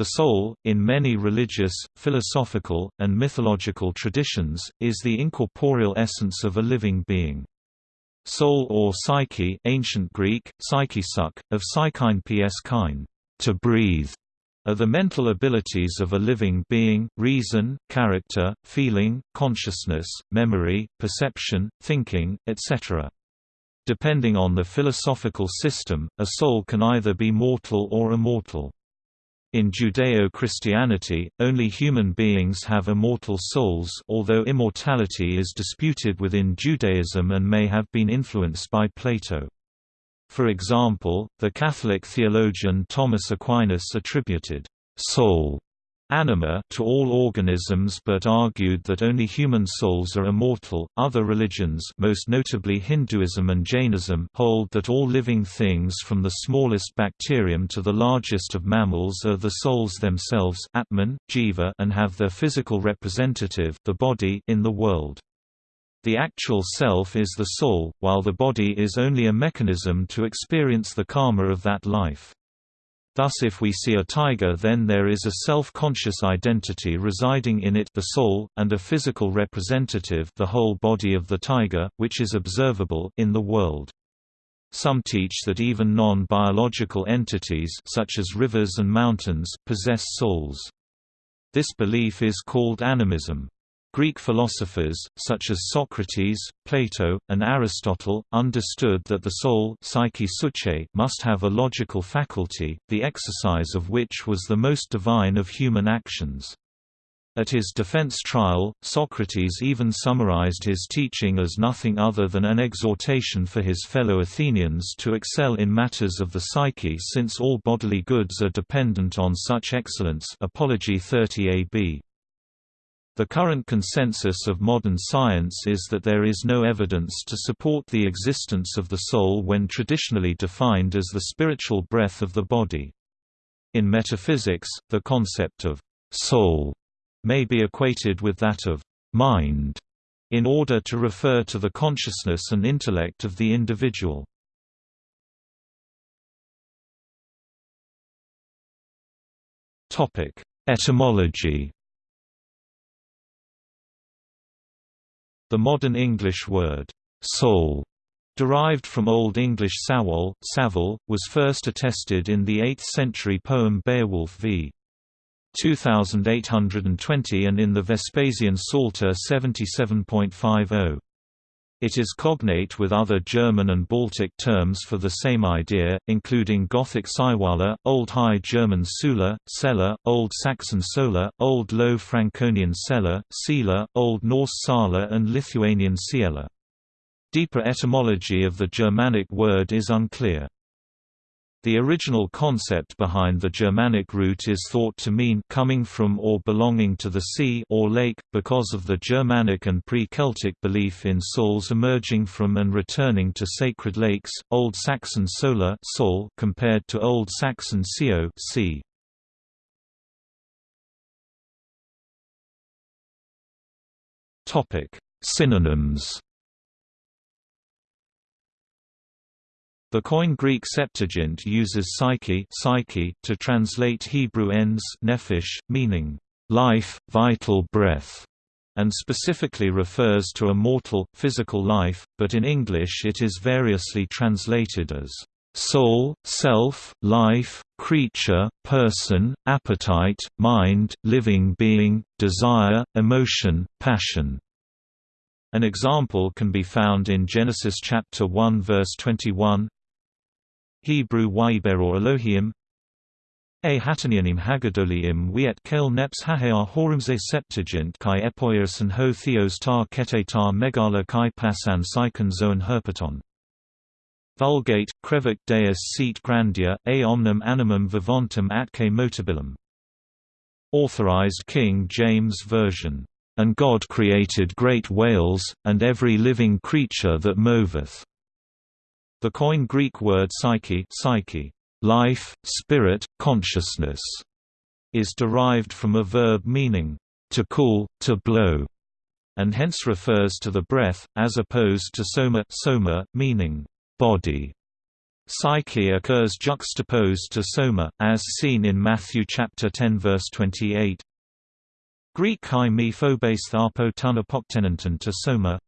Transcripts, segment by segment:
The soul, in many religious, philosophical, and mythological traditions, is the incorporeal essence of a living being. Soul or psyche ancient Greek, psyche suk, of psychein ps kine, to breathe, are the mental abilities of a living being, reason, character, feeling, consciousness, memory, perception, thinking, etc. Depending on the philosophical system, a soul can either be mortal or immortal. In Judeo-Christianity, only human beings have immortal souls although immortality is disputed within Judaism and may have been influenced by Plato. For example, the Catholic theologian Thomas Aquinas attributed soul anima to all organisms but argued that only human souls are immortal. Other religions, most notably Hinduism and Jainism, hold that all living things from the smallest bacterium to the largest of mammals are the souls themselves, Atman, Jiva, and have their physical representative, the body, in the world. The actual self is the soul, while the body is only a mechanism to experience the karma of that life. Thus if we see a tiger then there is a self-conscious identity residing in it the soul, and a physical representative the whole body of the tiger, which is observable in the world. Some teach that even non-biological entities such as rivers and mountains possess souls. This belief is called animism. Greek philosophers, such as Socrates, Plato, and Aristotle, understood that the soul psyche must have a logical faculty, the exercise of which was the most divine of human actions. At his defense trial, Socrates even summarized his teaching as nothing other than an exhortation for his fellow Athenians to excel in matters of the psyche since all bodily goods are dependent on such excellence Apology 30 AB. The current consensus of modern science is that there is no evidence to support the existence of the soul when traditionally defined as the spiritual breath of the body. In metaphysics, the concept of «soul» may be equated with that of «mind» in order to refer to the consciousness and intellect of the individual. Etymology The modern English word, soul, derived from Old English sawol, savol, was first attested in the 8th-century poem Beowulf v. 2820 and in the Vespasian Psalter 77.50. It is cognate with other German and Baltic terms for the same idea, including Gothic Saiwala, Old High German Sula, Sela, Old Saxon Sola, Old Low Franconian Sela, Sela, Old Norse Sala and Lithuanian Siela. Deeper etymology of the Germanic word is unclear. The original concept behind the Germanic root is thought to mean coming from or belonging to the sea or lake, because of the Germanic and pre-Celtic belief in souls emerging from and returning to sacred lakes, Old Saxon sola soul compared to Old Saxon seo sea. Synonyms The Koine Greek Septuagint uses psyche, psyche to translate Hebrew ens nephesh, meaning life, vital breath, and specifically refers to a mortal, physical life, but in English it is variously translated as soul, self, life, creature, person, appetite, mind, living being, desire, emotion, passion. An example can be found in Genesis chapter 1 verse 21, Hebrew Waiber or Elohim A hatanianim hagadoliim wiet kel neps hahear horumze septuagint kai epoios ho theos tar kete tar megala kai pasan psychon zoon herpeton. Vulgate, crevic deus sit grandia, a omnem animum vivantum atque motabilum. Authorized King James Version. And God created great whales, and every living creature that moveth. The Koine Greek word psyche, psyche life, spirit, consciousness, is derived from a verb meaning to cool, to blow, and hence refers to the breath, as opposed to soma, soma meaning body. Psyche occurs juxtaposed to soma, as seen in Matthew chapter 10 verse 28. Greek chi me phobes tharpo to soma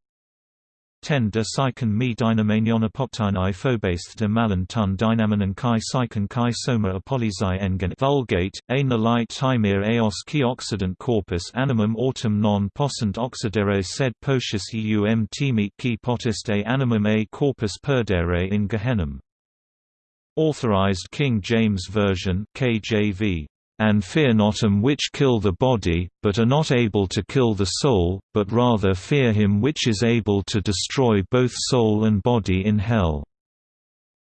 10 de psychon me dynamanion apoptini phobes de malon tun dynamanon chi psychon chi soma apolysi engen Vulgate, a light timir eos qui oxidant corpus animum autem non possent oxidere sed potius eum timit qui potest a animum a corpus perdere in Gehennem. Authorized King James Version KJV and fear not them which kill the body, but are not able to kill the soul, but rather fear him which is able to destroy both soul and body in hell.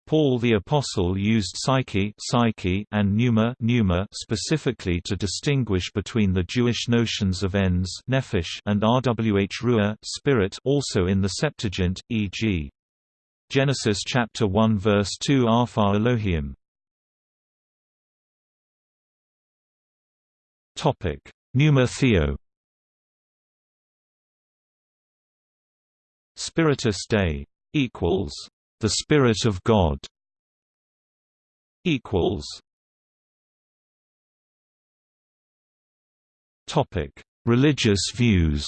Paul the Apostle used psyche, psyche and pneuma, pneuma specifically to distinguish between the Jewish notions of ens nephesh and rwh ruah spirit also in the Septuagint, e.g. Genesis chapter 1 verse 2 Arphar Elohim Topic: Pneuma Theo. Spiritus Dei equals the Spirit of God equals Topic: Religious views.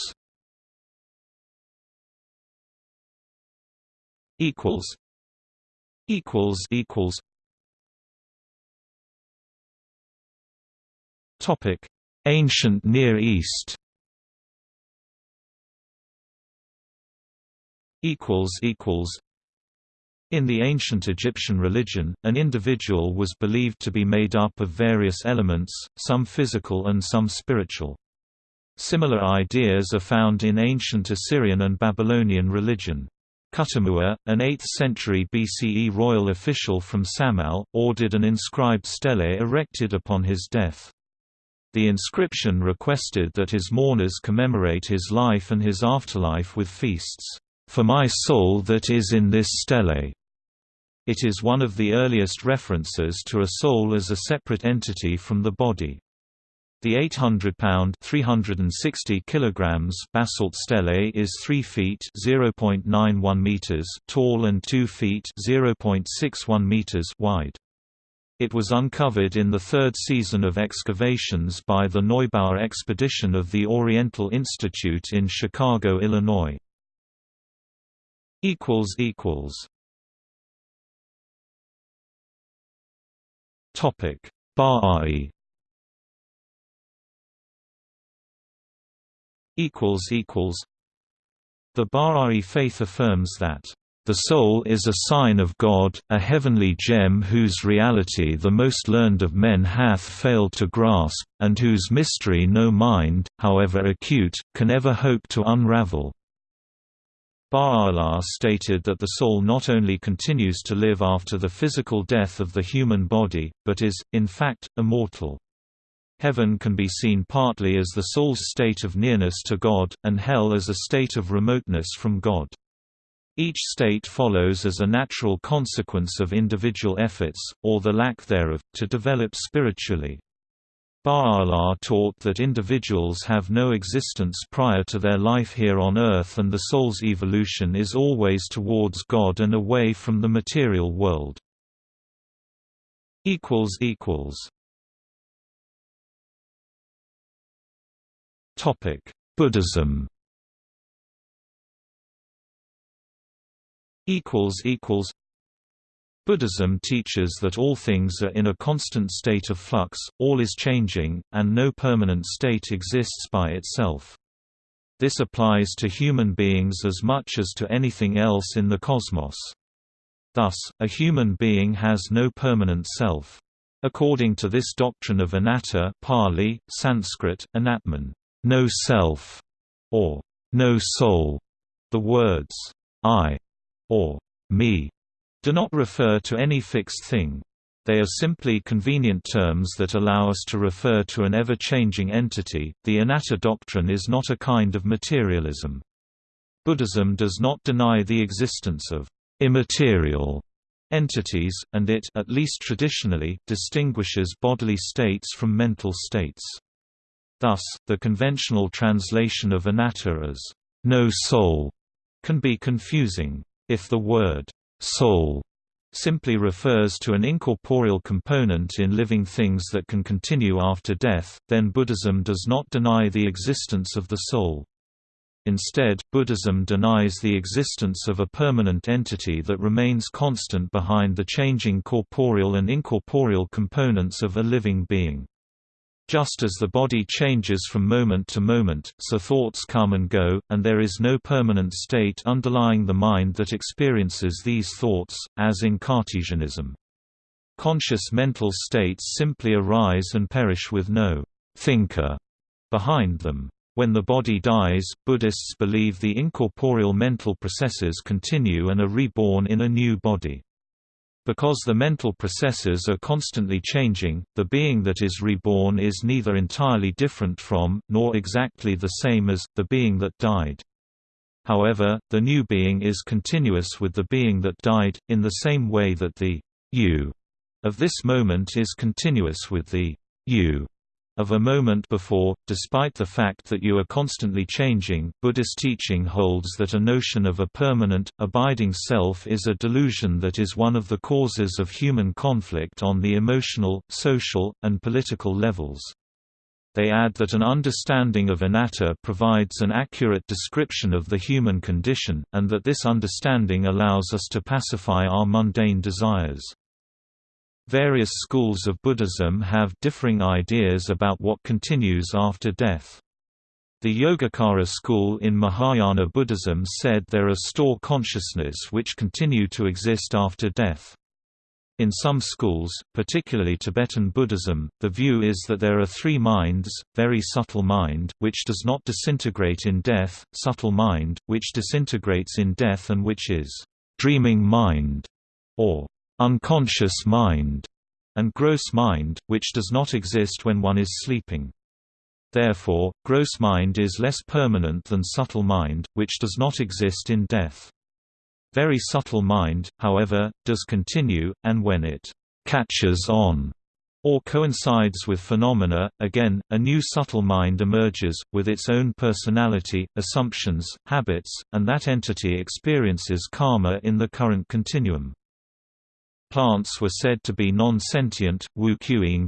Equals. Equals. Equals. Topic: Ancient Near East In the ancient Egyptian religion, an individual was believed to be made up of various elements, some physical and some spiritual. Similar ideas are found in ancient Assyrian and Babylonian religion. Kuttamuwa, an 8th-century BCE royal official from Samal, ordered an inscribed stele erected upon his death. The inscription requested that his mourners commemorate his life and his afterlife with feasts, "...for my soul that is in this stele." It is one of the earliest references to a soul as a separate entity from the body. The 800-pound (360 kilograms) basalt stele is 3 feet (0.91 meters) tall and 2 feet (0.61 meters) wide. It was uncovered in the third season of excavations by the Neubauer expedition of the Oriental Institute in Chicago, Illinois. Topic: Bahá'í equals equals. The Bahá'í faith affirms that the soul is a sign of God, a heavenly gem whose reality the most learned of men hath failed to grasp, and whose mystery no mind, however acute, can ever hope to unravel. Baha'u'llah stated that the soul not only continues to live after the physical death of the human body, but is, in fact, immortal. Heaven can be seen partly as the soul's state of nearness to God, and hell as a state of remoteness from God. Each state follows as a natural consequence of individual efforts, or the lack thereof, to develop spiritually. Baha'u'llah taught that individuals have no existence prior to their life here on earth and the soul's evolution is always towards God and away from the material world. Buddhism Buddhism teaches that all things are in a constant state of flux, all is changing, and no permanent state exists by itself. This applies to human beings as much as to anything else in the cosmos. Thus, a human being has no permanent self. According to this doctrine of anatta Pali, Sanskrit, anatman, no self, or no soul, the words I or me do not refer to any fixed thing. They are simply convenient terms that allow us to refer to an ever-changing entity. The anatta doctrine is not a kind of materialism. Buddhism does not deny the existence of immaterial entities, and it at least traditionally distinguishes bodily states from mental states. Thus, the conventional translation of anatta as no soul can be confusing. If the word «soul» simply refers to an incorporeal component in living things that can continue after death, then Buddhism does not deny the existence of the soul. Instead, Buddhism denies the existence of a permanent entity that remains constant behind the changing corporeal and incorporeal components of a living being. Just as the body changes from moment to moment, so thoughts come and go, and there is no permanent state underlying the mind that experiences these thoughts, as in Cartesianism. Conscious mental states simply arise and perish with no thinker behind them. When the body dies, Buddhists believe the incorporeal mental processes continue and are reborn in a new body. Because the mental processes are constantly changing, the being that is reborn is neither entirely different from, nor exactly the same as, the being that died. However, the new being is continuous with the being that died, in the same way that the you of this moment is continuous with the you of a moment before, despite the fact that you are constantly changing. Buddhist teaching holds that a notion of a permanent, abiding self is a delusion that is one of the causes of human conflict on the emotional, social, and political levels. They add that an understanding of anatta provides an accurate description of the human condition, and that this understanding allows us to pacify our mundane desires. Various schools of Buddhism have differing ideas about what continues after death. The Yogacara school in Mahayana Buddhism said there are store consciousness which continue to exist after death. In some schools, particularly Tibetan Buddhism, the view is that there are three minds, very subtle mind, which does not disintegrate in death, subtle mind, which disintegrates in death and which is dreaming mind, or unconscious mind, and gross mind, which does not exist when one is sleeping. Therefore, gross mind is less permanent than subtle mind, which does not exist in death. Very subtle mind, however, does continue, and when it catches on or coincides with phenomena, again, a new subtle mind emerges, with its own personality, assumptions, habits, and that entity experiences karma in the current continuum. Plants were said to be non-sentient, wu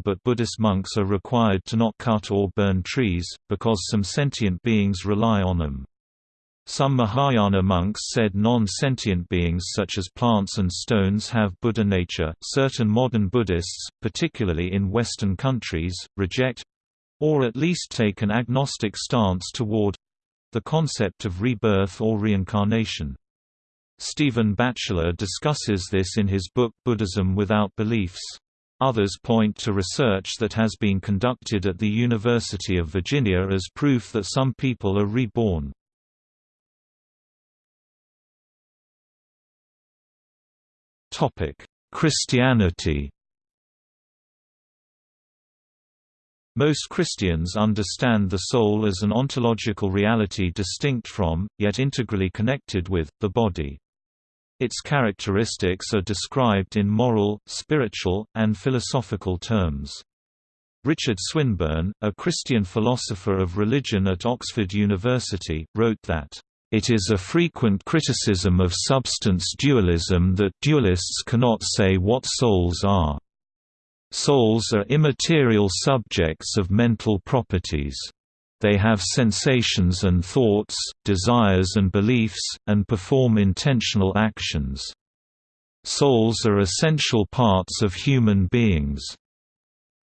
but Buddhist monks are required to not cut or burn trees, because some sentient beings rely on them. Some Mahayana monks said non-sentient beings such as plants and stones have Buddha nature. Certain modern Buddhists, particularly in Western countries, reject or at least take an agnostic stance toward the concept of rebirth or reincarnation. Stephen Batchelor discusses this in his book Buddhism Without Beliefs. Others point to research that has been conducted at the University of Virginia as proof that some people are reborn. Christianity Most Christians understand the soul as an ontological reality distinct from, yet integrally connected with, the body. Its characteristics are described in moral, spiritual, and philosophical terms. Richard Swinburne, a Christian philosopher of religion at Oxford University, wrote that, "...it is a frequent criticism of substance dualism that dualists cannot say what souls are. Souls are immaterial subjects of mental properties." They have sensations and thoughts, desires and beliefs, and perform intentional actions. Souls are essential parts of human beings.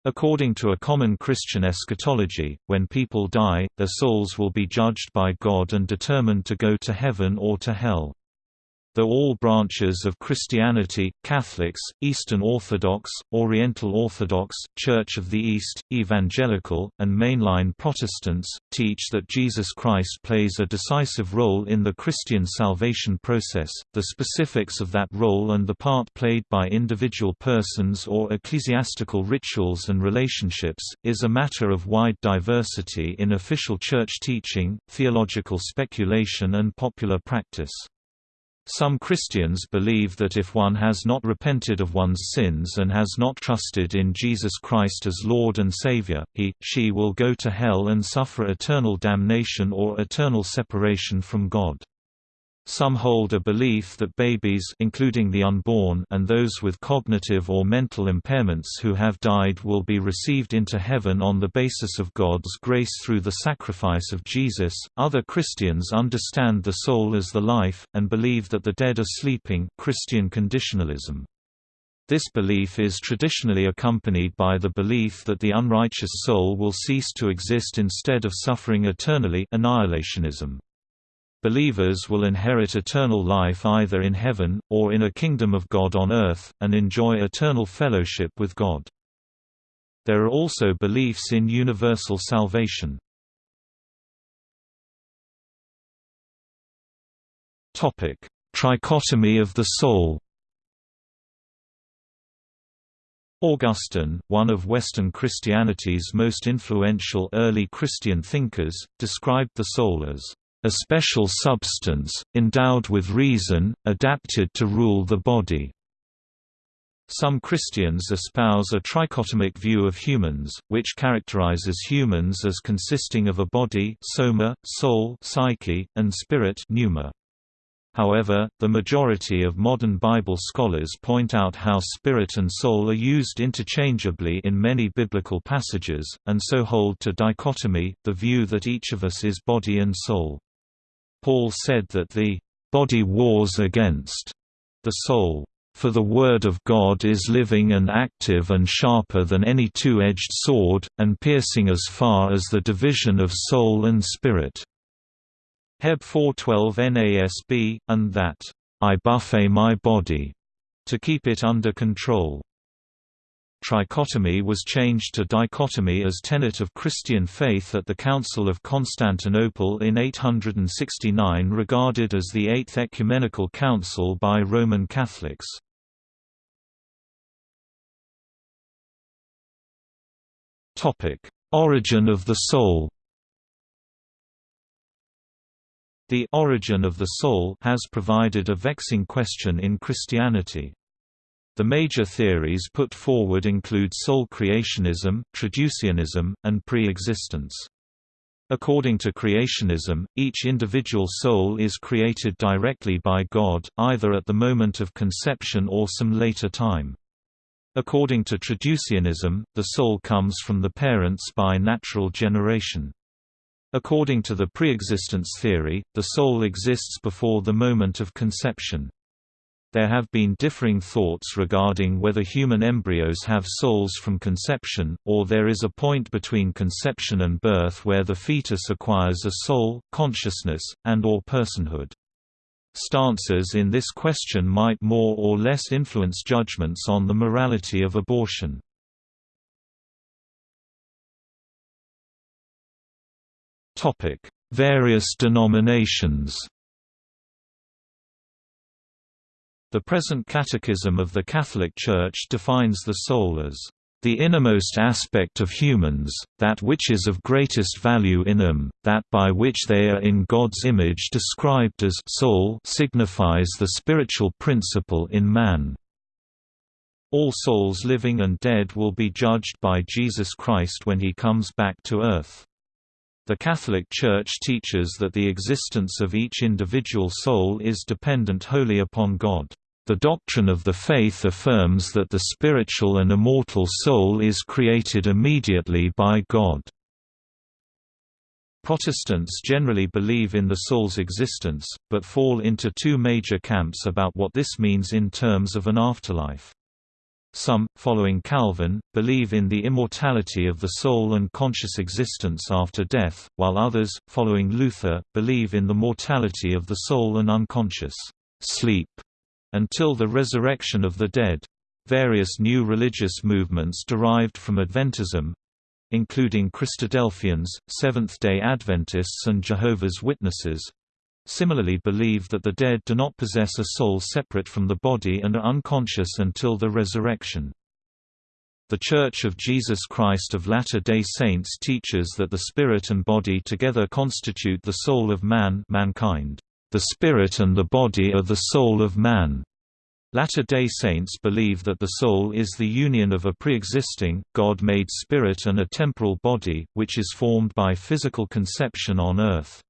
According to a common Christian eschatology, when people die, their souls will be judged by God and determined to go to heaven or to hell. Though all branches of Christianity, Catholics, Eastern Orthodox, Oriental Orthodox, Church of the East, Evangelical, and mainline Protestants, teach that Jesus Christ plays a decisive role in the Christian salvation process, the specifics of that role and the part played by individual persons or ecclesiastical rituals and relationships, is a matter of wide diversity in official church teaching, theological speculation and popular practice. Some Christians believe that if one has not repented of one's sins and has not trusted in Jesus Christ as Lord and Savior, he, she will go to hell and suffer eternal damnation or eternal separation from God. Some hold a belief that babies including the unborn and those with cognitive or mental impairments who have died will be received into heaven on the basis of God's grace through the sacrifice of Jesus. Other Christians understand the soul as the life and believe that the dead are sleeping, Christian conditionalism. This belief is traditionally accompanied by the belief that the unrighteous soul will cease to exist instead of suffering eternally annihilationism. Believers will inherit eternal life either in heaven, or in a kingdom of God on earth, and enjoy eternal fellowship with God. There are also beliefs in universal salvation. Trichotomy of the soul Augustine, one of Western Christianity's most influential early Christian thinkers, described the soul as a special substance, endowed with reason, adapted to rule the body. Some Christians espouse a trichotomic view of humans, which characterizes humans as consisting of a body soma, soul psyche, and spirit pneuma. However, the majority of modern Bible scholars point out how spirit and soul are used interchangeably in many biblical passages, and so hold to dichotomy, the view that each of us is body and soul. Paul said that the body wars against the soul. For the Word of God is living and active and sharper than any two-edged sword, and piercing as far as the division of soul and spirit." Heb 412 NASB, and that, "...I buffet my body," to keep it under control. Trichotomy was changed to dichotomy as tenet of Christian faith at the Council of Constantinople in 869 regarded as the Eighth Ecumenical Council by Roman Catholics. Origin of the soul The origin of the soul has provided a vexing question in Christianity. The major theories put forward include soul creationism, traducianism, and pre-existence. According to creationism, each individual soul is created directly by God, either at the moment of conception or some later time. According to traducianism, the soul comes from the parents by natural generation. According to the preexistence theory, the soul exists before the moment of conception. There have been differing thoughts regarding whether human embryos have souls from conception, or there is a point between conception and birth where the fetus acquires a soul, consciousness, and or personhood. Stances in this question might more or less influence judgments on the morality of abortion. Various denominations The present Catechism of the Catholic Church defines the soul as the innermost aspect of humans, that which is of greatest value in them, that by which they are in God's image described as soul signifies the spiritual principle in man. All souls living and dead will be judged by Jesus Christ when he comes back to earth. The Catholic Church teaches that the existence of each individual soul is dependent wholly upon God. The doctrine of the faith affirms that the spiritual and immortal soul is created immediately by God. Protestants generally believe in the soul's existence, but fall into two major camps about what this means in terms of an afterlife. Some, following Calvin, believe in the immortality of the soul and conscious existence after death, while others, following Luther, believe in the mortality of the soul and unconscious sleep until the resurrection of the dead. Various new religious movements derived from Adventism including Christadelphians, Seventh-day Adventists and Jehovah's Witnesses similarly believe that the dead do not possess a soul separate from the body and are unconscious until the resurrection. The Church of Jesus Christ of Latter-day Saints teaches that the spirit and body together constitute the soul of man mankind. The spirit and the body are the soul of man. Latter-day Saints believe that the soul is the union of a pre-existing, God-made spirit and a temporal body, which is formed by physical conception on earth.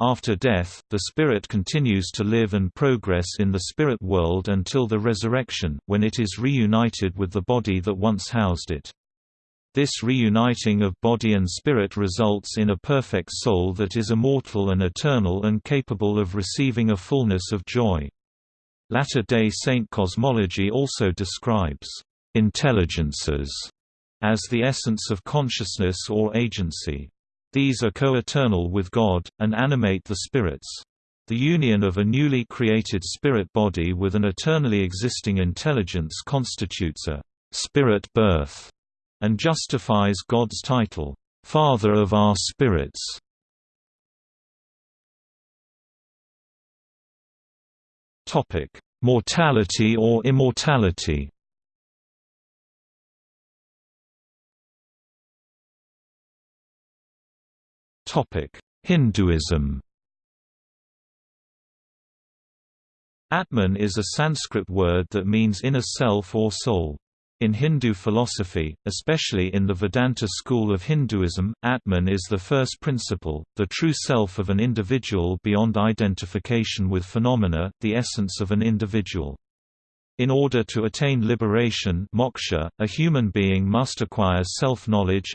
After death, the spirit continues to live and progress in the spirit world until the resurrection, when it is reunited with the body that once housed it. This reuniting of body and spirit results in a perfect soul that is immortal and eternal and capable of receiving a fullness of joy. Latter-day Saint cosmology also describes intelligences as the essence of consciousness or agency. These are co-eternal with God, and animate the spirits. The union of a newly created spirit body with an eternally existing intelligence constitutes a spirit birth, and justifies God's title, Father of our spirits. Mortality or immortality Hinduism Atman is a Sanskrit word that means inner self or soul. In Hindu philosophy, especially in the Vedanta school of Hinduism, Atman is the first principle, the true self of an individual beyond identification with phenomena, the essence of an individual. In order to attain liberation moksha, a human being must acquire self-knowledge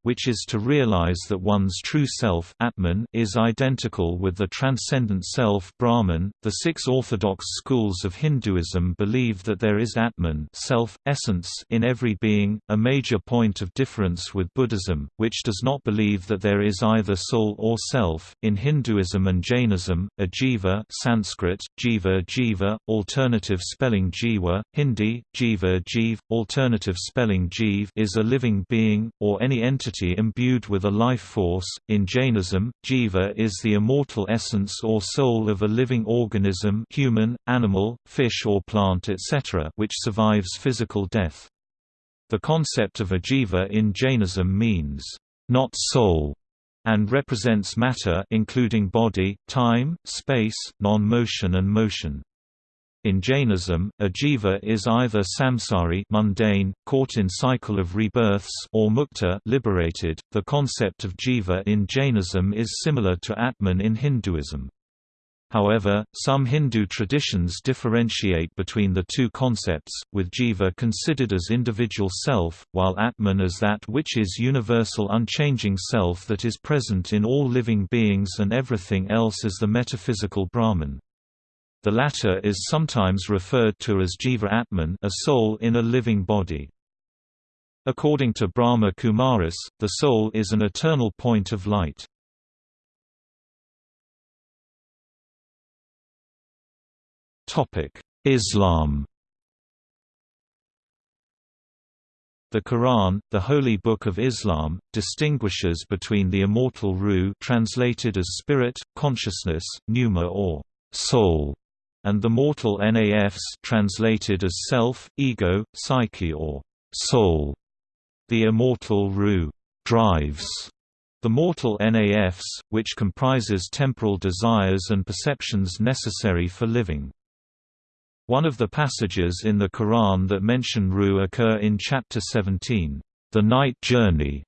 which is to realize that one's true self atman is identical with the transcendent self Brahman. .The six orthodox schools of Hinduism believe that there is atman self, essence in every being, a major point of difference with Buddhism, which does not believe that there is either soul or self. In Hinduism and Jainism, a jiva Sanskrit, jiva jiva, alternative alternative spelling Jiva, Hindi, Jiva Jeev, alternative spelling Jeev is a living being, or any entity imbued with a life force. In Jainism, Jiva is the immortal essence or soul of a living organism human, animal, fish or plant etc. which survives physical death. The concept of a jiva in Jainism means, not soul, and represents matter including body, time, space, non-motion and motion. In Jainism, a jiva is either samsari mundane, caught in cycle of rebirths or mukta liberated. The concept of jiva in Jainism is similar to Atman in Hinduism. However, some Hindu traditions differentiate between the two concepts, with jiva considered as individual self, while Atman as that which is universal unchanging self that is present in all living beings and everything else as the metaphysical Brahman. The latter is sometimes referred to as Jiva Atman a soul in a living body. According to Brahma Kumaris, the soul is an eternal point of light. Islam The Quran, the holy book of Islam, distinguishes between the immortal ruh translated as spirit, consciousness, pneuma or soul, and the mortal nafs translated as self, ego, psyche or soul. The immortal Ruh drives the mortal nafs, which comprises temporal desires and perceptions necessary for living. One of the passages in the Quran that mention Ruh occur in chapter 17, the night journey,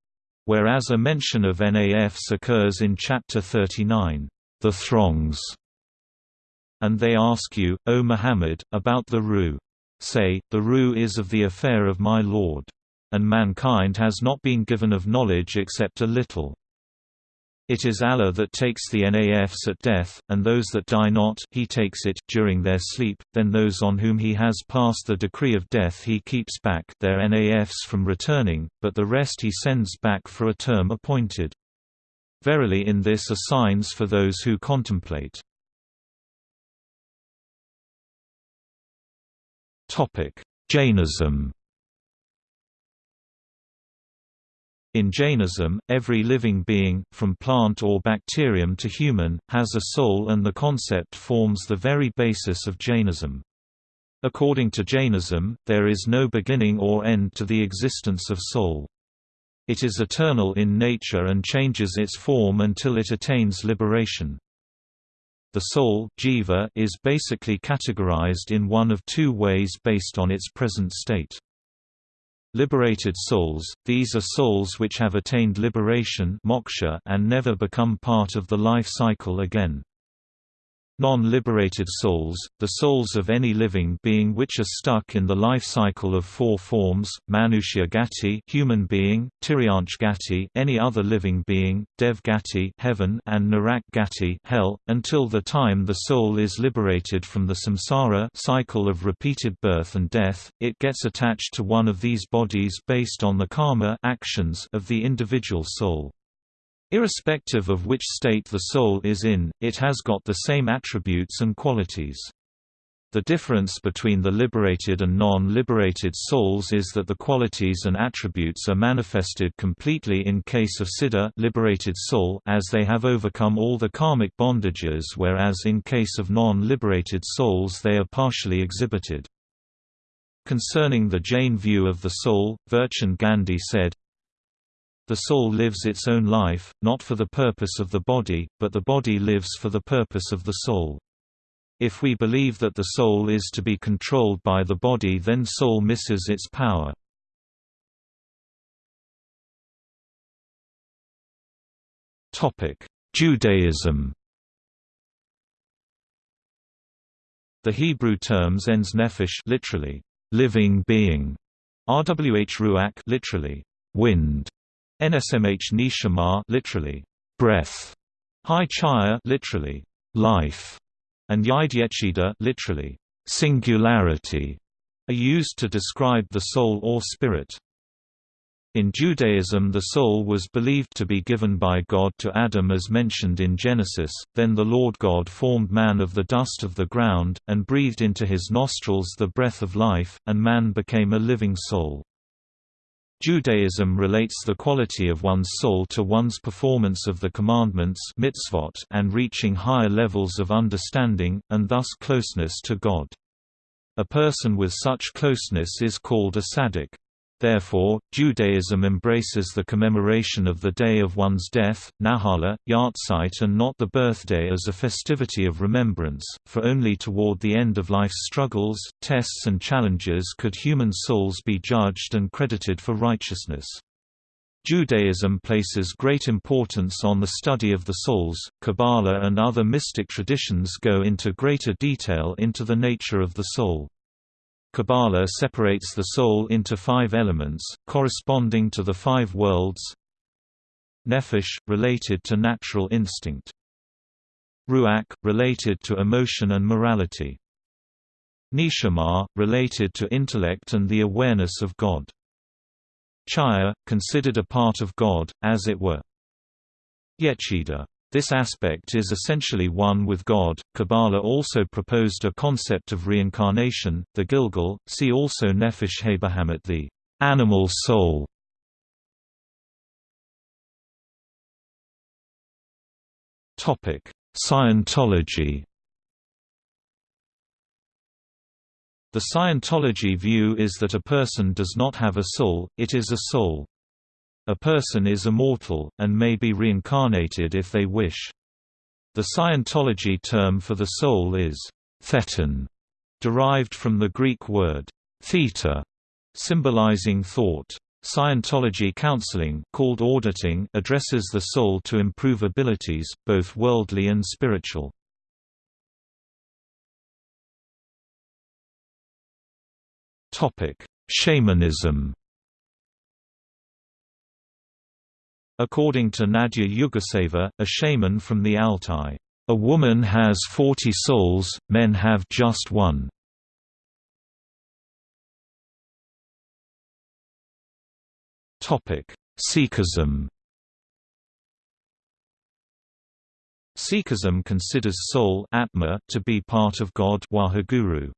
whereas a mention of nafs occurs in chapter 39, the throngs and they ask you, O Muhammad, about the Ruh. Say, the Ruh is of the affair of my Lord. And mankind has not been given of knowledge except a little. It is Allah that takes the nafs at death, and those that die not he takes it, during their sleep, then those on whom he has passed the decree of death he keeps back their nafs from returning, but the rest he sends back for a term appointed. Verily in this are signs for those who contemplate. Jainism In Jainism, every living being, from plant or bacterium to human, has a soul and the concept forms the very basis of Jainism. According to Jainism, there is no beginning or end to the existence of soul. It is eternal in nature and changes its form until it attains liberation. The soul jiva is basically categorized in one of two ways based on its present state. Liberated souls, these are souls which have attained liberation moksha and never become part of the life cycle again. Non-liberated souls, the souls of any living being which are stuck in the life cycle of four forms, Manushya Gati human being, Tiryansh Gati any other living being, Dev Gati heaven and Narak Gati hell, until the time the soul is liberated from the samsara cycle of repeated birth and death, it gets attached to one of these bodies based on the karma actions of the individual soul. Irrespective of which state the soul is in, it has got the same attributes and qualities. The difference between the liberated and non-liberated souls is that the qualities and attributes are manifested completely in case of siddha liberated soul as they have overcome all the karmic bondages whereas in case of non-liberated souls they are partially exhibited. Concerning the Jain view of the soul, Virchand Gandhi said, the soul lives its own life, not for the purpose of the body, but the body lives for the purpose of the soul. If we believe that the soul is to be controlled by the body then soul misses its power. Judaism The Hebrew terms ens nephesh literally, living being, rwh ruach literally, wind, NSMH neshama literally breath, Hai Chaya literally life, and Yidhyechida literally singularity are used to describe the soul or spirit. In Judaism the soul was believed to be given by God to Adam as mentioned in Genesis, then the Lord God formed man of the dust of the ground, and breathed into his nostrils the breath of life, and man became a living soul. Judaism relates the quality of one's soul to one's performance of the commandments mitzvot and reaching higher levels of understanding, and thus closeness to God. A person with such closeness is called a tzaddik. Therefore, Judaism embraces the commemoration of the day of one's death, Nahala, Yahrzeit and not the birthday as a festivity of remembrance, for only toward the end of life's struggles, tests and challenges could human souls be judged and credited for righteousness. Judaism places great importance on the study of the souls. Kabbalah and other mystic traditions go into greater detail into the nature of the soul. Kabbalah separates the soul into five elements, corresponding to the five worlds Nefesh, related to natural instinct. Ruach, related to emotion and morality. Neshama, related to intellect and the awareness of God. Chaya, considered a part of God, as it were. Yechida this aspect is essentially one with God. Kabbalah also proposed a concept of reincarnation, the Gilgul, see also Nefesh Habahamat the animal soul. Topic: Scientology. The Scientology view is that a person does not have a soul, it is a soul. A person is immortal, and may be reincarnated if they wish. The Scientology term for the soul is thetan, derived from the Greek word theta, symbolizing thought. Scientology counseling called auditing addresses the soul to improve abilities, both worldly and spiritual. Shamanism According to Nadia Yuguseva, a shaman from the Altai, "...a woman has 40 souls, men have just one." Sikhism Sikhism considers soul atma to be part of God Waheguru.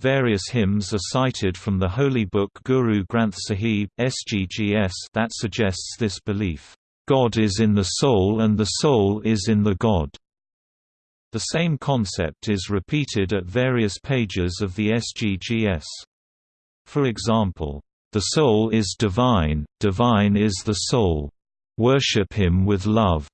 Various hymns are cited from the holy book Guru Granth Sahib, SGGS that suggests this belief, "...God is in the soul and the soul is in the God." The same concept is repeated at various pages of the SGGS. For example, "...the soul is divine, divine is the soul. Worship him with love."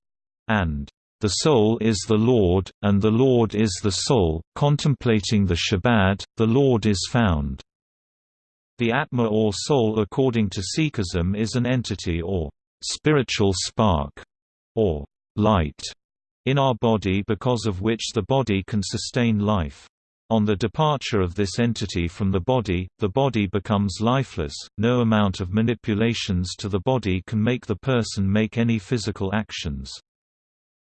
and the soul is the Lord, and the Lord is the soul. Contemplating the Shabad, the Lord is found. The Atma or soul according to Sikhism is an entity or spiritual spark, or light, in our body because of which the body can sustain life. On the departure of this entity from the body, the body becomes lifeless, no amount of manipulations to the body can make the person make any physical actions.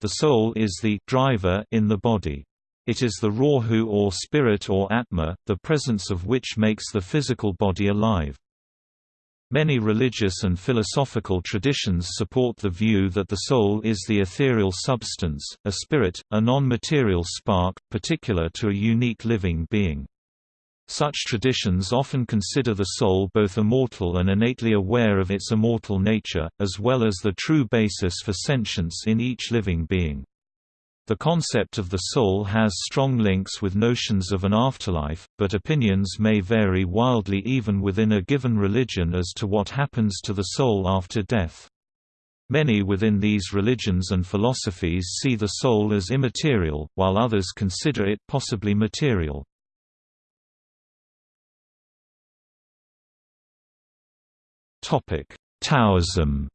The soul is the driver in the body. It is the Rahu or spirit or atma, the presence of which makes the physical body alive. Many religious and philosophical traditions support the view that the soul is the ethereal substance, a spirit, a non-material spark, particular to a unique living being. Such traditions often consider the soul both immortal and innately aware of its immortal nature, as well as the true basis for sentience in each living being. The concept of the soul has strong links with notions of an afterlife, but opinions may vary wildly even within a given religion as to what happens to the soul after death. Many within these religions and philosophies see the soul as immaterial, while others consider it possibly material. Taoism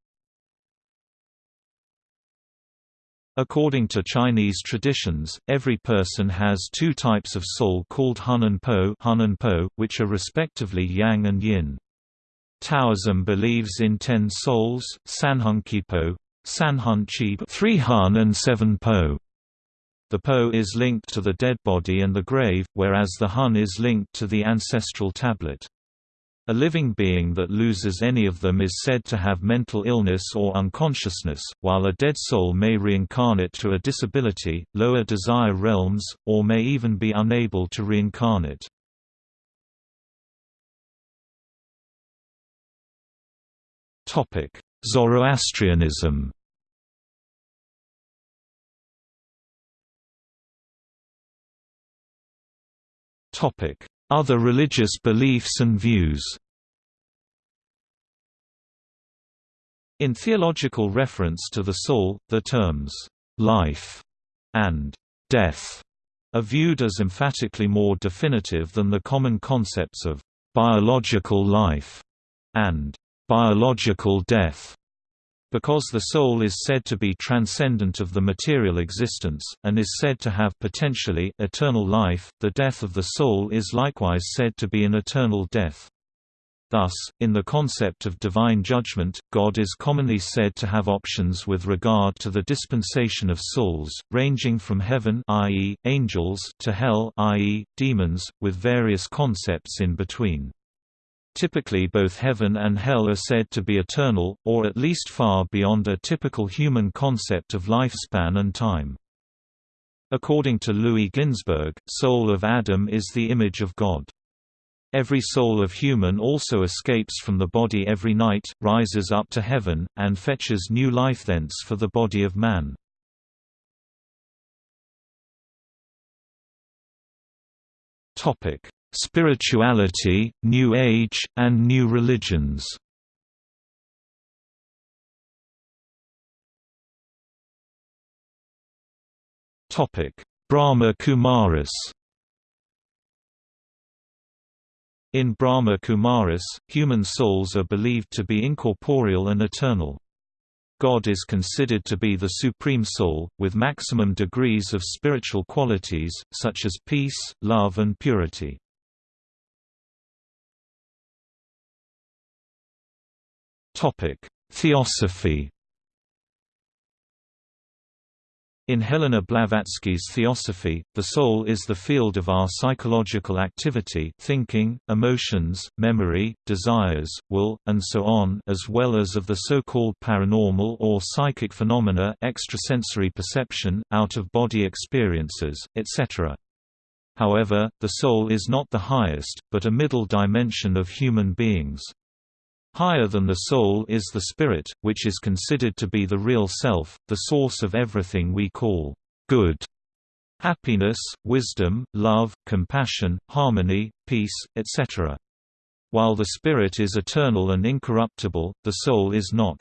According to Chinese traditions, every person has two types of soul called hun and po, hun and po which are respectively yang and yin. Taoism believes in ten souls, sanhun kipo, sanhun chi three hun and seven po. The po is linked to the dead body and the grave, whereas the hun is linked to the ancestral tablet. A living being that loses any of them is said to have mental illness or unconsciousness, while a dead soul may reincarnate to a disability, lower desire realms, or may even be unable to reincarnate. Zoroastrianism Topic: other religious beliefs and views. In theological reference to the soul, the terms, "'life' and "'death' are viewed as emphatically more definitive than the common concepts of "'biological life' and "'biological death' Because the soul is said to be transcendent of the material existence, and is said to have potentially eternal life, the death of the soul is likewise said to be an eternal death. Thus, in the concept of divine judgment, God is commonly said to have options with regard to the dispensation of souls, ranging from heaven i.e., angels to hell i.e., demons, with various concepts in between. Typically both heaven and hell are said to be eternal, or at least far beyond a typical human concept of lifespan and time. According to Louis Ginzberg, soul of Adam is the image of God. Every soul of human also escapes from the body every night, rises up to heaven, and fetches new life thence for the body of man. Topic: Spirituality, New Age, and New Religions Brahma Kumaris In Brahma Kumaris, human souls are believed to be incorporeal and eternal. God is considered to be the supreme soul, with maximum degrees of spiritual qualities, such as peace, love and purity. Theosophy In Helena Blavatsky's Theosophy, the soul is the field of our psychological activity thinking, emotions, memory, desires, will, and so on as well as of the so-called paranormal or psychic phenomena extrasensory perception, out-of-body experiences, etc. However, the soul is not the highest, but a middle dimension of human beings. Higher than the soul is the spirit, which is considered to be the real self, the source of everything we call good. Happiness, wisdom, love, compassion, harmony, peace, etc. While the spirit is eternal and incorruptible, the soul is not.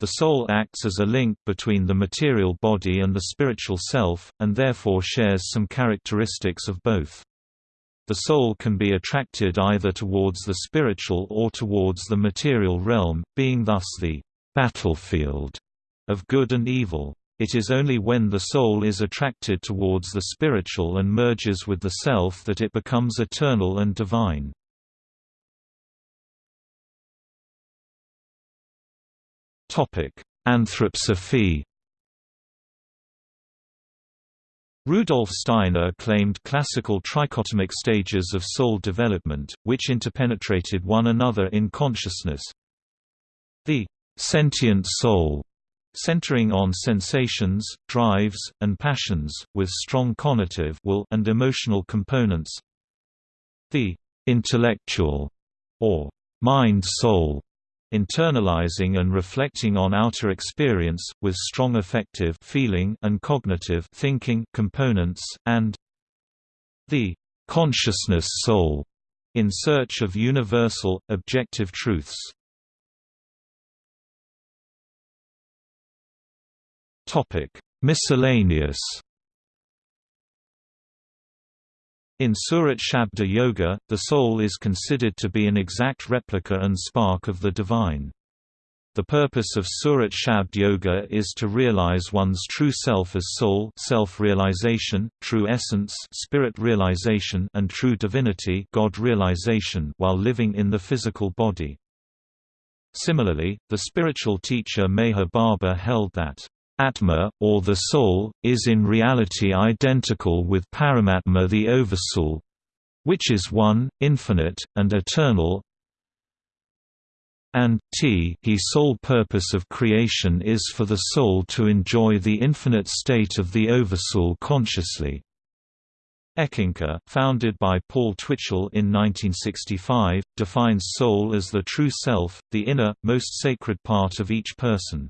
The soul acts as a link between the material body and the spiritual self, and therefore shares some characteristics of both. The soul can be attracted either towards the spiritual or towards the material realm, being thus the battlefield of good and evil. It is only when the soul is attracted towards the spiritual and merges with the self that it becomes eternal and divine. Anthroposophy Rudolf Steiner claimed classical trichotomic stages of soul development, which interpenetrated one another in consciousness. The sentient soul, centering on sensations, drives, and passions, with strong cognitive will and emotional components. The intellectual, or mind-soul, internalizing and reflecting on outer experience, with strong affective feeling and cognitive thinking components, and the consciousness soul, in search of universal, objective truths. Miscellaneous In Surat Shabda Yoga, the soul is considered to be an exact replica and spark of the divine. The purpose of Surat Shabd Yoga is to realize one's true self as soul self-realization, true essence spirit realization and true divinity God realization while living in the physical body. Similarly, the spiritual teacher Meher Baba held that Atma, or the soul, is in reality identical with Paramatma the Oversoul which is one, infinite, and eternal and t he sole purpose of creation is for the soul to enjoy the infinite state of the Oversoul consciously. Eckankar, founded by Paul Twitchell in 1965, defines soul as the true self, the inner, most sacred part of each person.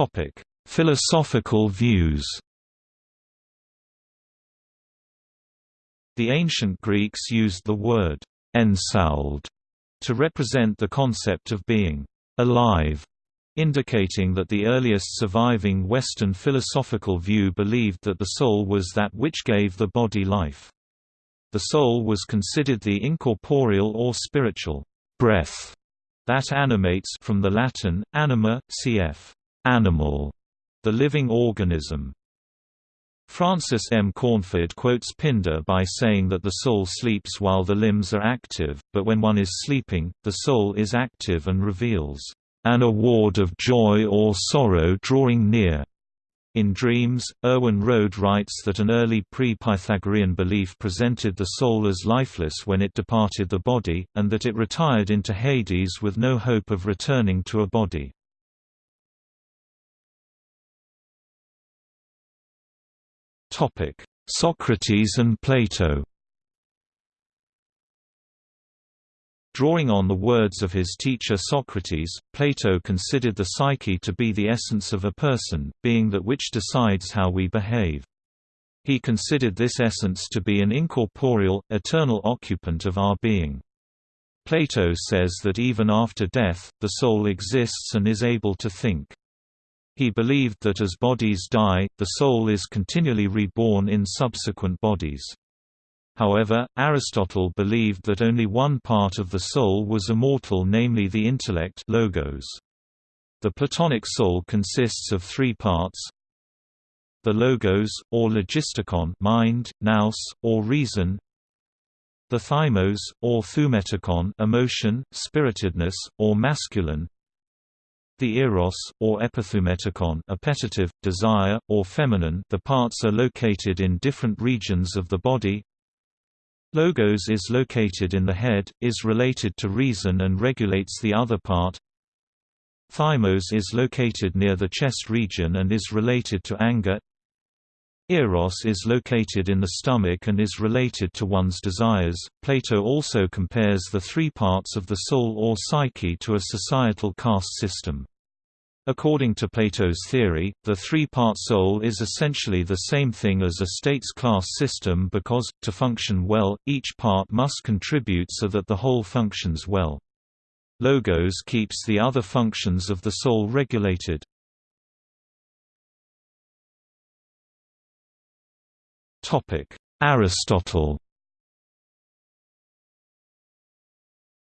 Topic: Philosophical views. The ancient Greeks used the word ensouled to represent the concept of being alive, indicating that the earliest surviving Western philosophical view believed that the soul was that which gave the body life. The soul was considered the incorporeal or spiritual breath that animates from the Latin, anima, cf animal, the living organism. Francis M. Cornford quotes Pindar by saying that the soul sleeps while the limbs are active, but when one is sleeping, the soul is active and reveals an award of joy or sorrow drawing near. In Dreams, Erwin Rohde writes that an early pre-Pythagorean belief presented the soul as lifeless when it departed the body, and that it retired into Hades with no hope of returning to a body. Topic: Socrates and Plato. Drawing on the words of his teacher Socrates, Plato considered the psyche to be the essence of a person, being that which decides how we behave. He considered this essence to be an incorporeal, eternal occupant of our being. Plato says that even after death, the soul exists and is able to think. He believed that as bodies die, the soul is continually reborn in subsequent bodies. However, Aristotle believed that only one part of the soul was immortal namely the intellect logos. The Platonic soul consists of three parts the logos, or logistikon mind, nous, or reason the thymos, or thumetikon emotion, spiritedness, or masculine the eros, or epithumetikon appetitive, desire, or feminine the parts are located in different regions of the body Logos is located in the head, is related to reason and regulates the other part Thymos is located near the chest region and is related to anger Eros is located in the stomach and is related to one's desires. Plato also compares the three parts of the soul or psyche to a societal caste system. According to Plato's theory, the three-part soul is essentially the same thing as a state's class system because, to function well, each part must contribute so that the whole functions well. Logos keeps the other functions of the soul regulated. Aristotle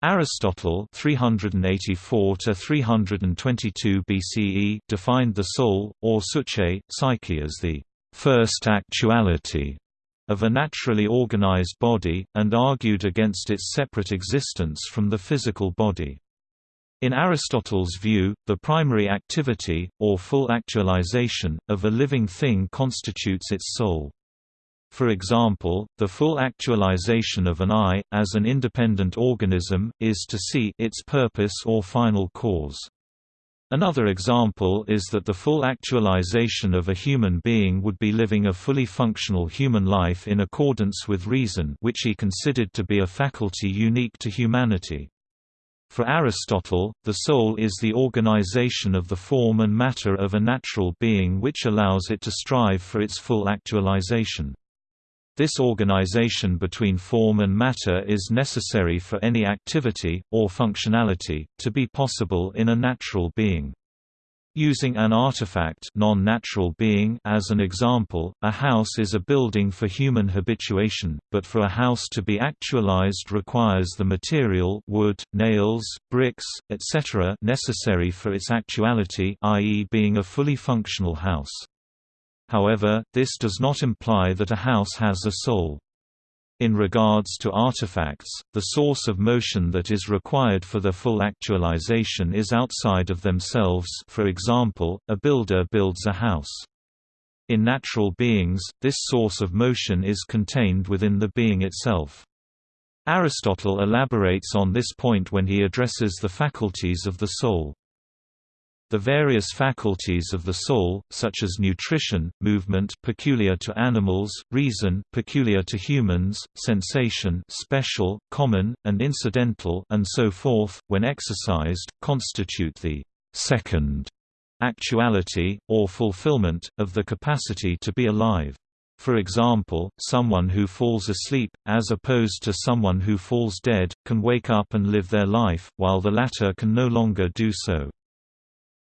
Aristotle 384 to 322 BCE defined the soul or psyche, psyche as the first actuality of a naturally organized body, and argued against its separate existence from the physical body. In Aristotle's view, the primary activity, or full actualization, of a living thing constitutes its soul. For example, the full actualization of an eye, as an independent organism, is to see its purpose or final cause. Another example is that the full actualization of a human being would be living a fully functional human life in accordance with reason which he considered to be a faculty unique to humanity. For Aristotle, the soul is the organization of the form and matter of a natural being which allows it to strive for its full actualization. This organization between form and matter is necessary for any activity, or functionality, to be possible in a natural being. Using an artifact non-natural being as an example, a house is a building for human habituation, but for a house to be actualized requires the material wood, nails, bricks, etc. necessary for its actuality i.e. being a fully functional house. However, this does not imply that a house has a soul. In regards to artifacts, the source of motion that is required for their full actualization is outside of themselves for example, a builder builds a house. In natural beings, this source of motion is contained within the being itself. Aristotle elaborates on this point when he addresses the faculties of the soul. The various faculties of the soul, such as nutrition, movement peculiar to animals, reason peculiar to humans, sensation special, common, and incidental and so forth, when exercised, constitute the second actuality, or fulfillment, of the capacity to be alive. For example, someone who falls asleep, as opposed to someone who falls dead, can wake up and live their life, while the latter can no longer do so.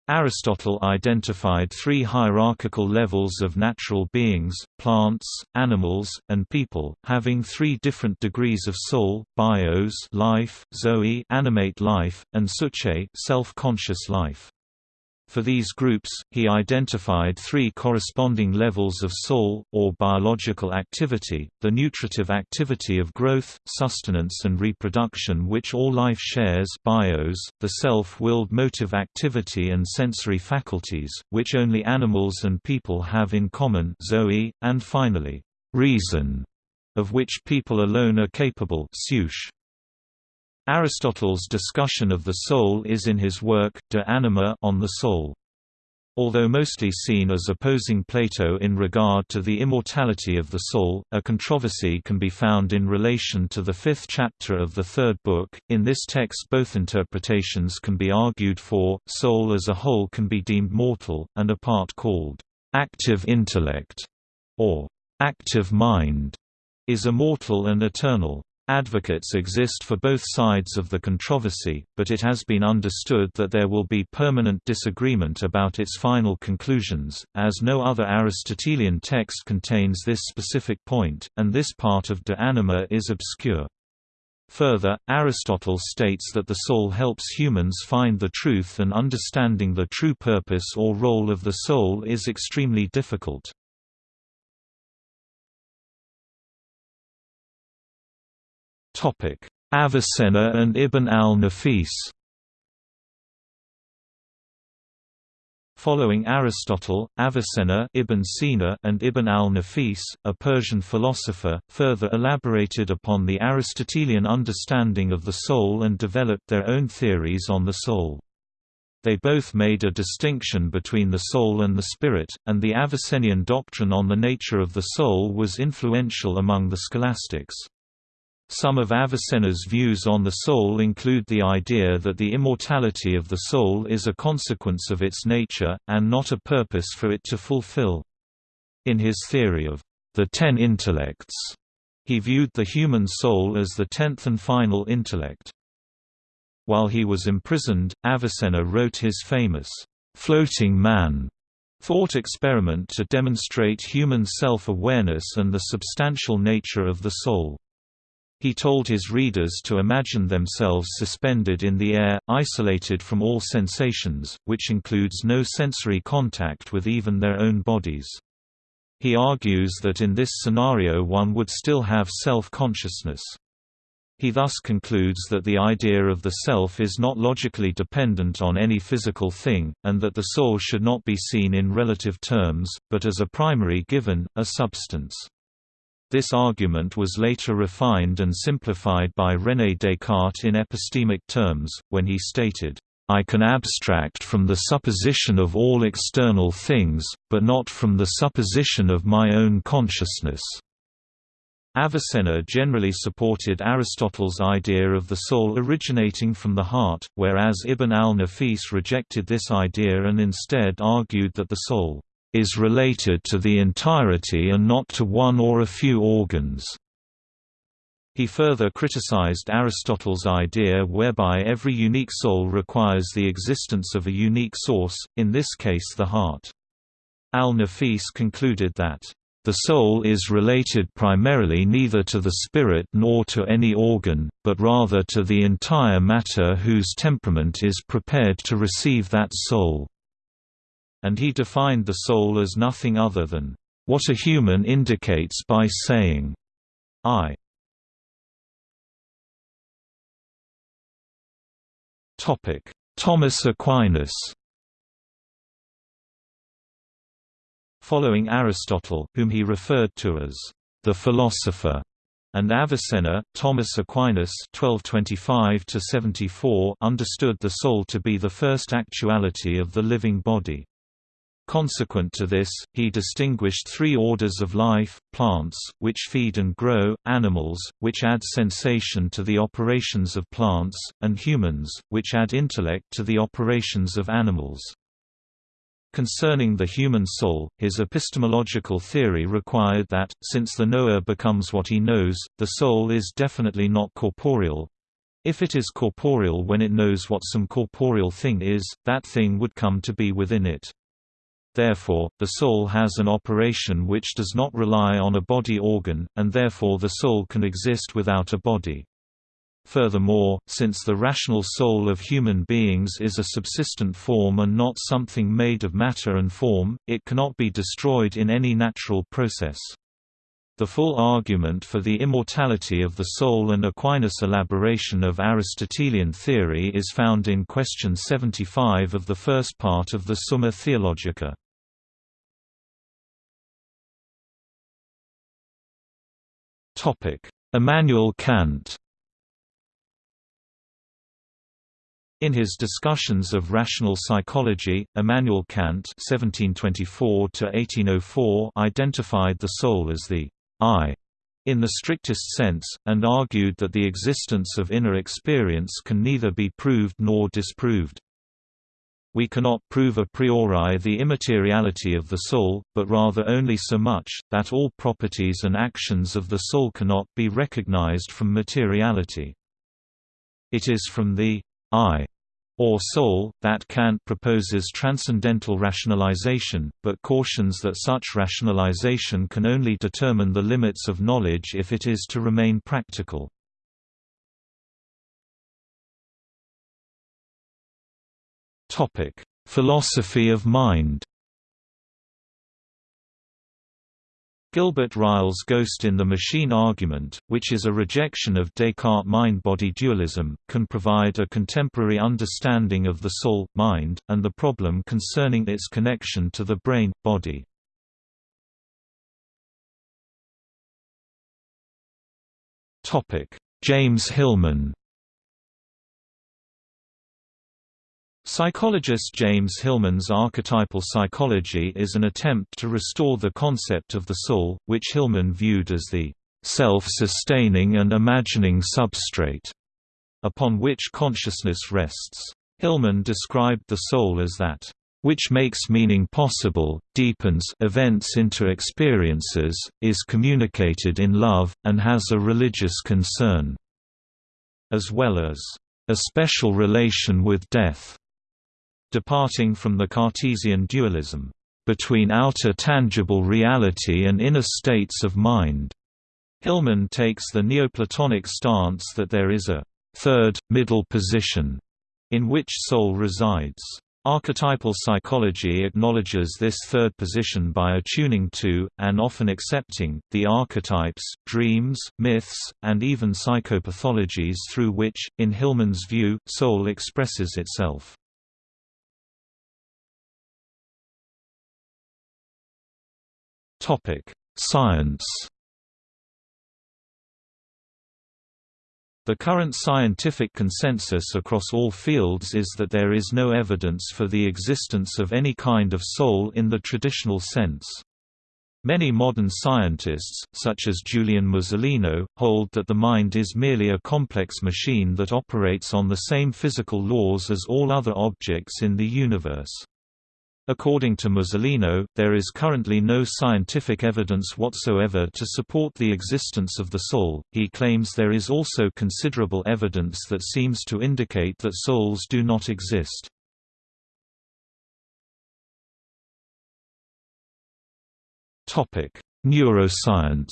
Aristotle identified three hierarchical levels of natural beings, plants, animals, and people, having three different degrees of soul, bios life, zoe animate life, and psyche self-conscious life. For these groups, he identified three corresponding levels of soul, or biological activity, the nutritive activity of growth, sustenance and reproduction which all life shares bios, the self-willed motive activity and sensory faculties, which only animals and people have in common zoe, and finally, reason, of which people alone are capable psuche. Aristotle's discussion of the soul is in his work, De Anima on the Soul. Although mostly seen as opposing Plato in regard to the immortality of the soul, a controversy can be found in relation to the fifth chapter of the third book. In this text, both interpretations can be argued for. Soul as a whole can be deemed mortal, and a part called active intellect or active mind is immortal and eternal. Advocates exist for both sides of the controversy, but it has been understood that there will be permanent disagreement about its final conclusions, as no other Aristotelian text contains this specific point, and this part of De Anima is obscure. Further, Aristotle states that the soul helps humans find the truth and understanding the true purpose or role of the soul is extremely difficult. Avicenna and Ibn al-Nafis Following Aristotle, Avicenna Ibn Sina and Ibn al-Nafis, a Persian philosopher, further elaborated upon the Aristotelian understanding of the soul and developed their own theories on the soul. They both made a distinction between the soul and the spirit, and the Avicennian doctrine on the nature of the soul was influential among the scholastics. Some of Avicenna's views on the soul include the idea that the immortality of the soul is a consequence of its nature, and not a purpose for it to fulfill. In his theory of the ten intellects, he viewed the human soul as the tenth and final intellect. While he was imprisoned, Avicenna wrote his famous, "'Floating Man' thought experiment to demonstrate human self-awareness and the substantial nature of the soul. He told his readers to imagine themselves suspended in the air, isolated from all sensations, which includes no sensory contact with even their own bodies. He argues that in this scenario one would still have self-consciousness. He thus concludes that the idea of the self is not logically dependent on any physical thing, and that the soul should not be seen in relative terms, but as a primary given, a substance. This argument was later refined and simplified by René Descartes in epistemic terms, when he stated, I can abstract from the supposition of all external things, but not from the supposition of my own consciousness. Avicenna generally supported Aristotle's idea of the soul originating from the heart, whereas Ibn al-Nafis rejected this idea and instead argued that the soul is related to the entirety and not to one or a few organs. He further criticized Aristotle's idea whereby every unique soul requires the existence of a unique source, in this case the heart. Al-Nafis concluded that, "...the soul is related primarily neither to the spirit nor to any organ, but rather to the entire matter whose temperament is prepared to receive that soul." And he defined the soul as nothing other than, "...what a human indicates by saying, I." Thomas Aquinas Following Aristotle, whom he referred to as the philosopher, and Avicenna, Thomas Aquinas (1225–74) understood the soul to be the first actuality of the living body. Consequent to this, he distinguished three orders of life, plants, which feed and grow, animals, which add sensation to the operations of plants, and humans, which add intellect to the operations of animals. Concerning the human soul, his epistemological theory required that, since the knower becomes what he knows, the soul is definitely not corporeal. If it is corporeal when it knows what some corporeal thing is, that thing would come to be within it. Therefore, the soul has an operation which does not rely on a body organ, and therefore the soul can exist without a body. Furthermore, since the rational soul of human beings is a subsistent form and not something made of matter and form, it cannot be destroyed in any natural process. The full argument for the immortality of the soul and Aquinas' elaboration of Aristotelian theory is found in question 75 of the first part of the Summa Theologica. Immanuel Kant In his Discussions of Rational Psychology, Immanuel Kant (1724–1804) identified the soul as the I in the strictest sense, and argued that the existence of inner experience can neither be proved nor disproved. We cannot prove a priori the immateriality of the soul, but rather only so much, that all properties and actions of the soul cannot be recognized from materiality. It is from the I or soul, that Kant proposes transcendental rationalization, but cautions that such rationalization can only determine the limits of knowledge if it is to remain practical. Topic: Philosophy of mind. Gilbert Ryle's Ghost in the Machine argument, which is a rejection of Descartes' mind-body dualism, can provide a contemporary understanding of the soul, mind, and the problem concerning its connection to the brain, body. James Hillman Psychologist James Hillman's archetypal psychology is an attempt to restore the concept of the soul, which Hillman viewed as the self-sustaining and imagining substrate upon which consciousness rests. Hillman described the soul as that which makes meaning possible, deepens events into experiences, is communicated in love, and has a religious concern, as well as a special relation with death. Departing from the Cartesian dualism, between outer tangible reality and inner states of mind. Hillman takes the Neoplatonic stance that there is a third, middle position in which soul resides. Archetypal psychology acknowledges this third position by attuning to, and often accepting, the archetypes, dreams, myths, and even psychopathologies through which, in Hillman's view, soul expresses itself. Science The current scientific consensus across all fields is that there is no evidence for the existence of any kind of soul in the traditional sense. Many modern scientists, such as Julian Musolino, hold that the mind is merely a complex machine that operates on the same physical laws as all other objects in the universe. According to Musolino, there is currently no scientific evidence whatsoever to support the existence of the soul. He claims there is also considerable evidence that seems to indicate that souls do not exist. Topic: Neuroscience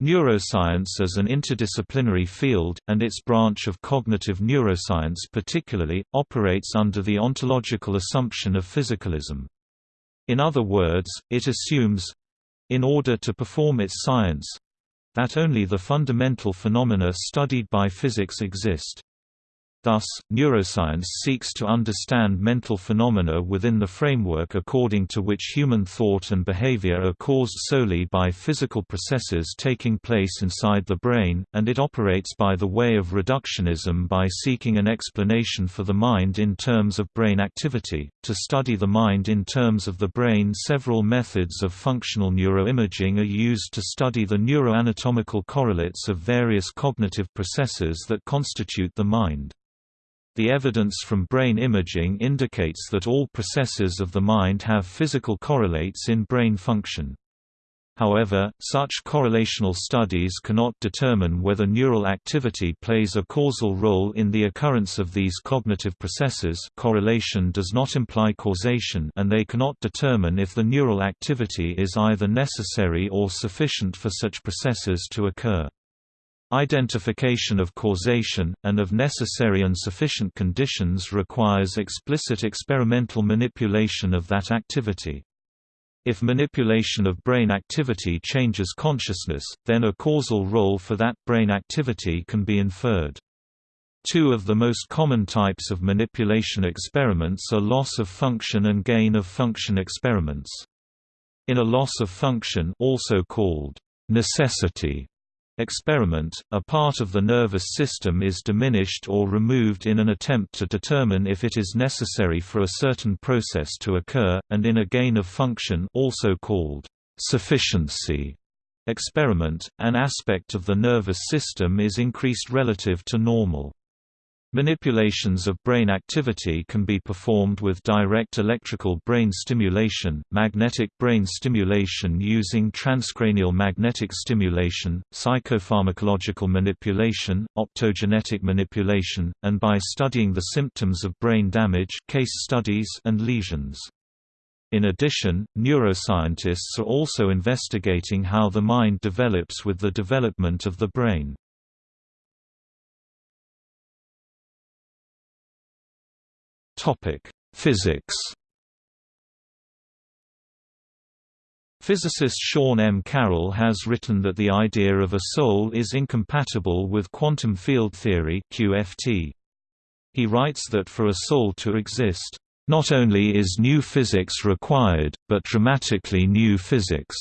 Neuroscience as an interdisciplinary field, and its branch of cognitive neuroscience particularly, operates under the ontological assumption of physicalism. In other words, it assumes—in order to perform its science—that only the fundamental phenomena studied by physics exist. Thus, neuroscience seeks to understand mental phenomena within the framework according to which human thought and behavior are caused solely by physical processes taking place inside the brain, and it operates by the way of reductionism by seeking an explanation for the mind in terms of brain activity. To study the mind in terms of the brain, several methods of functional neuroimaging are used to study the neuroanatomical correlates of various cognitive processes that constitute the mind. The evidence from brain imaging indicates that all processes of the mind have physical correlates in brain function. However, such correlational studies cannot determine whether neural activity plays a causal role in the occurrence of these cognitive processes correlation does not imply causation and they cannot determine if the neural activity is either necessary or sufficient for such processes to occur. Identification of causation, and of necessary and sufficient conditions requires explicit experimental manipulation of that activity. If manipulation of brain activity changes consciousness, then a causal role for that brain activity can be inferred. Two of the most common types of manipulation experiments are loss of function and gain of function experiments. In a loss of function also called necessity experiment, a part of the nervous system is diminished or removed in an attempt to determine if it is necessary for a certain process to occur, and in a gain of function also called sufficiency experiment, an aspect of the nervous system is increased relative to normal. Manipulations of brain activity can be performed with direct electrical brain stimulation, magnetic brain stimulation using transcranial magnetic stimulation, psychopharmacological manipulation, optogenetic manipulation, and by studying the symptoms of brain damage case studies and lesions. In addition, neuroscientists are also investigating how the mind develops with the development of the brain. Topic: Physics. Physicist Sean M. Carroll has written that the idea of a soul is incompatible with quantum field theory (QFT). He writes that for a soul to exist, not only is new physics required, but dramatically new physics.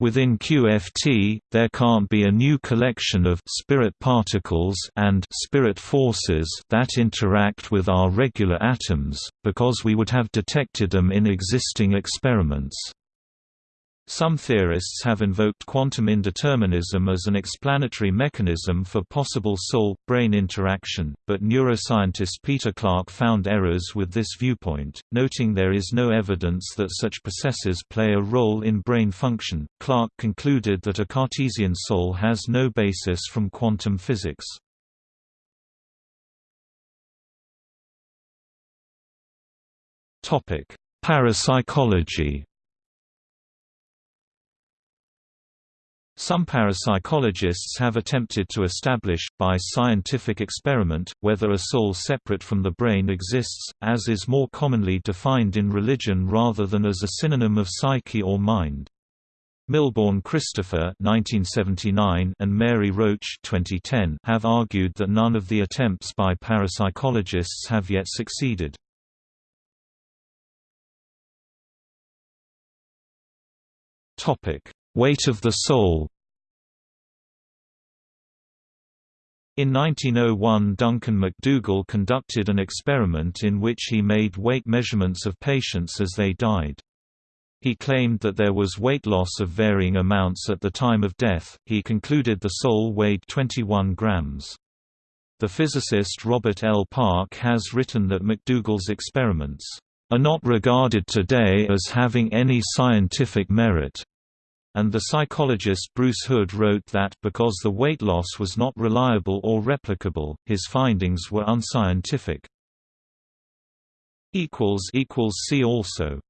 Within QFT, there can't be a new collection of spirit particles and spirit forces that interact with our regular atoms, because we would have detected them in existing experiments. Some theorists have invoked quantum indeterminism as an explanatory mechanism for possible soul-brain interaction, but neuroscientist Peter Clarke found errors with this viewpoint, noting there is no evidence that such processes play a role in brain function. Clarke concluded that a Cartesian soul has no basis from quantum physics. Topic: Parapsychology Some parapsychologists have attempted to establish, by scientific experiment, whether a soul separate from the brain exists, as is more commonly defined in religion rather than as a synonym of psyche or mind. Milbourne Christopher (1979) and Mary Roach (2010) have argued that none of the attempts by parapsychologists have yet succeeded. Topic: Weight of the soul In 1901 Duncan MacDougall conducted an experiment in which he made weight measurements of patients as they died. He claimed that there was weight loss of varying amounts at the time of death. He concluded the soul weighed 21 grams. The physicist Robert L. Park has written that MacDougall's experiments are not regarded today as having any scientific merit and the psychologist Bruce Hood wrote that, because the weight loss was not reliable or replicable, his findings were unscientific. See also